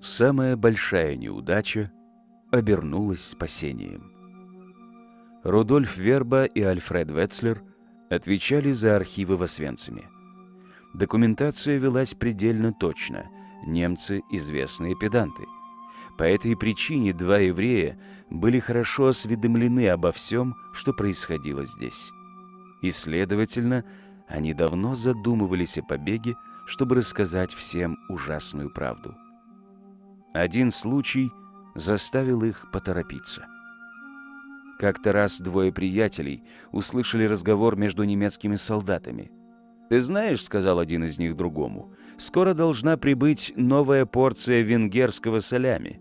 Самая большая неудача обернулась спасением. Рудольф Верба и Альфред Ветцлер отвечали за архивы в Освенциме. Документация велась предельно точно. Немцы – известные педанты. По этой причине два еврея были хорошо осведомлены обо всем, что происходило здесь. И, следовательно, они давно задумывались о побеге, чтобы рассказать всем ужасную правду. Один случай заставил их поторопиться. Как-то раз двое приятелей услышали разговор между немецкими солдатами. «Ты знаешь, — сказал один из них другому, — скоро должна прибыть новая порция венгерского солями».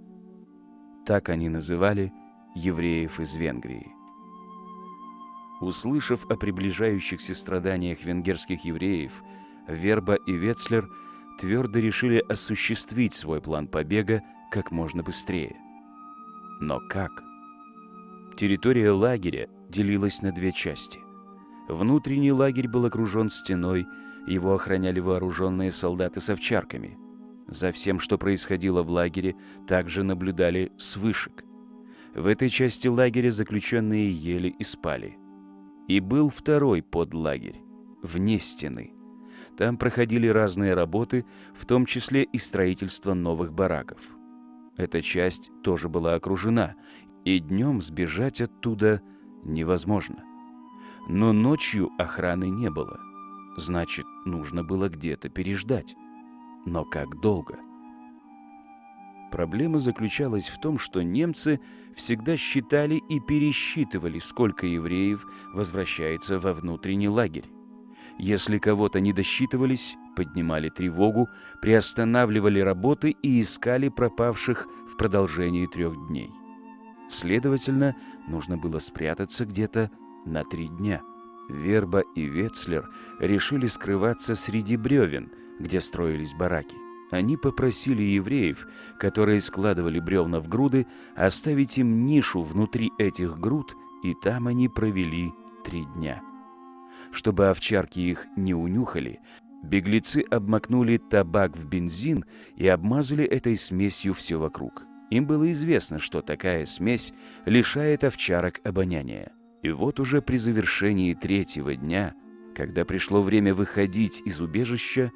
Так они называли евреев из Венгрии. Услышав о приближающихся страданиях венгерских евреев, Верба и Ветцлер твердо решили осуществить свой план побега как можно быстрее. Но как? Территория лагеря делилась на две части. Внутренний лагерь был окружен стеной, его охраняли вооруженные солдаты с овчарками. За всем, что происходило в лагере, также наблюдали с вышек. В этой части лагеря заключенные ели и спали. И был второй подлагерь, вне стены. Там проходили разные работы, в том числе и строительство новых бараков. Эта часть тоже была окружена, и днем сбежать оттуда невозможно. Но ночью охраны не было. Значит, нужно было где-то переждать. Но как долго? Проблема заключалась в том, что немцы всегда считали и пересчитывали, сколько евреев возвращается во внутренний лагерь. Если кого-то не досчитывались, поднимали тревогу, приостанавливали работы и искали пропавших в продолжении трех дней. Следовательно, нужно было спрятаться где-то на три дня. Верба и Ветцлер решили скрываться среди бревен, где строились бараки. Они попросили евреев, которые складывали бревна в груды, оставить им нишу внутри этих груд, и там они провели три дня. Чтобы овчарки их не унюхали, беглецы обмакнули табак в бензин и обмазали этой смесью все вокруг. Им было известно, что такая смесь лишает овчарок обоняния. И вот уже при завершении третьего дня, когда пришло время выходить из убежища,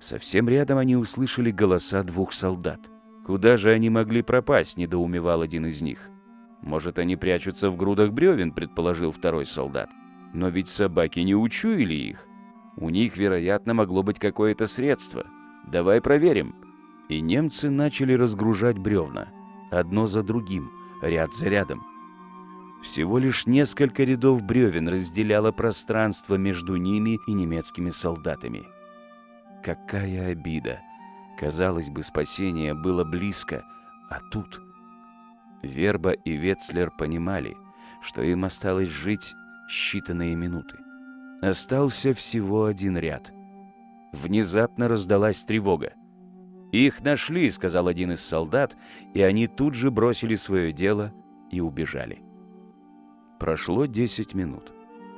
совсем рядом они услышали голоса двух солдат. Куда же они могли пропасть, недоумевал один из них. Может, они прячутся в грудах бревен, предположил второй солдат. Но ведь собаки не учуяли их. У них, вероятно, могло быть какое-то средство. Давай проверим. И немцы начали разгружать бревна, одно за другим, ряд за рядом. Всего лишь несколько рядов бревен разделяло пространство между ними и немецкими солдатами. Какая обида! Казалось бы, спасение было близко, а тут... Верба и Ветцлер понимали, что им осталось жить считанные минуты. Остался всего один ряд. Внезапно раздалась тревога. «Их нашли», — сказал один из солдат, и они тут же бросили свое дело и убежали. Прошло 10 минут.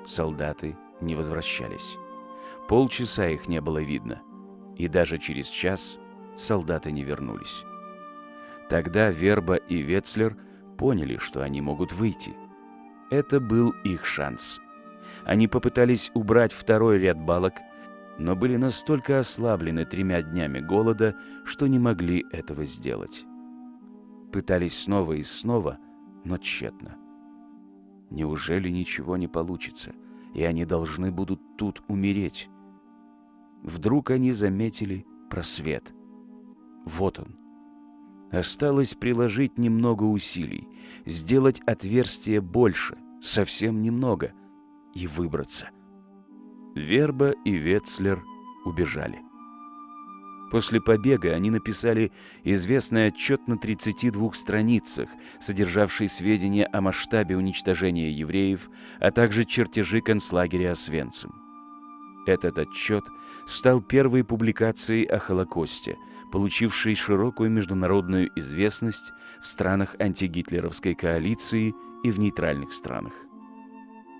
Солдаты не возвращались. Полчаса их не было видно. И даже через час солдаты не вернулись. Тогда Верба и Ветцлер поняли, что они могут выйти. Это был их шанс. Они попытались убрать второй ряд балок, но были настолько ослаблены тремя днями голода, что не могли этого сделать. Пытались снова и снова, но тщетно. Неужели ничего не получится, и они должны будут тут умереть? Вдруг они заметили просвет. Вот он. Осталось приложить немного усилий, сделать отверстие больше, совсем немного, и выбраться. Верба и Ветцлер убежали. После побега они написали известный отчет на 32 страницах, содержавший сведения о масштабе уничтожения евреев, а также чертежи концлагеря Освенцим. Этот отчет стал первой публикацией о Холокосте, получившей широкую международную известность в странах антигитлеровской коалиции и в нейтральных странах.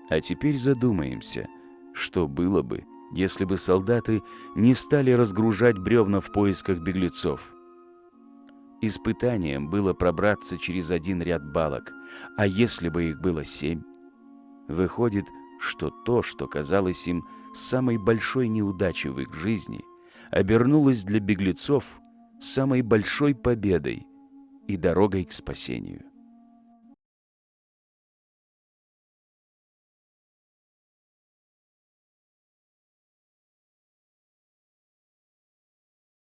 А теперь задумаемся, что было бы, если бы солдаты не стали разгружать бревна в поисках беглецов. Испытанием было пробраться через один ряд балок, а если бы их было семь? Выходит, что то, что казалось им самой большой неудачей в их жизни, обернулось для беглецов самой большой победой и дорогой к спасению.